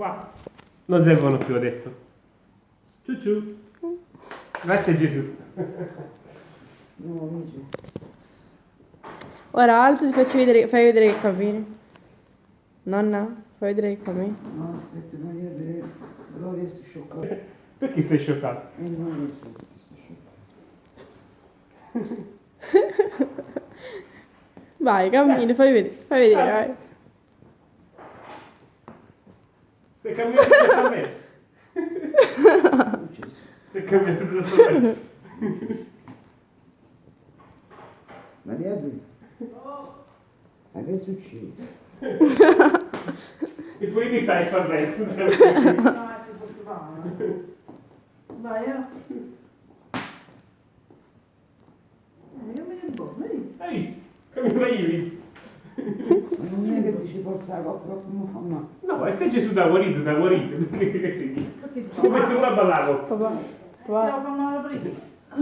Qua. Non servono più adesso. Ciu ciu. Grazie Gesù. No, amici. Ora alto ti faccio vedere, fai vedere che cammini. Nonna, fai vedere che cammini. No, aspetta, ma io vedere. Gloria si scioccato. Perché sei scioccato? E non lo so perché si scioccato. Vai, cammini, fai vedere, fai vedere, vai. Da me. Ucciso. Stai cambiando da me. Maria Dui. Ma che succede? E poi mi fai sta bene. No, si può fare. Vai, eh. Eh, Io me ne boh, vedi? Hai visto? Come io. Non è che se ci la come fa male. No, e se Gesù da guarito, da guarito. Che sei? Perché ti fa Ti metti male? una a ballare. Papà, papà, fa.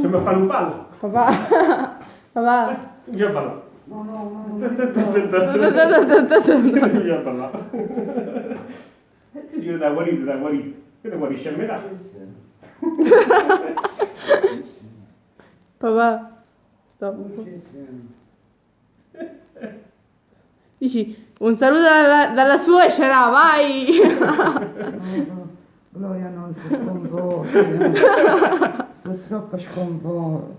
Cioè mi fanno un ballo. papà, papà. Già ballato. No, no, no, non mi Già ballato. E se io da guarito, da guarito. Che ne guarisce a metà? Papà, stop. Dici, un saluto dalla, dalla suocera, vai! Gloria non si sconvolge. Sto troppo sconvolta.